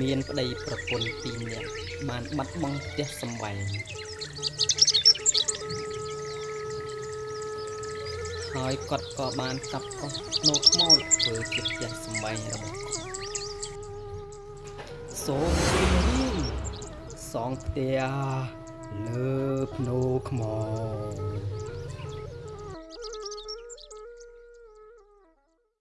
មានប្តីប្រពន្ធពីរនាក់បានបាត់បង់ផ្ទះសម្បែងហើយគាត់ក៏បានកាប់កោះភ្នោខ្មោចធ្វើជាផ្ទះសម្បែងរបស់គាត់សូមជម្រាបសងផ្ទះលើភ្នោខ្មោច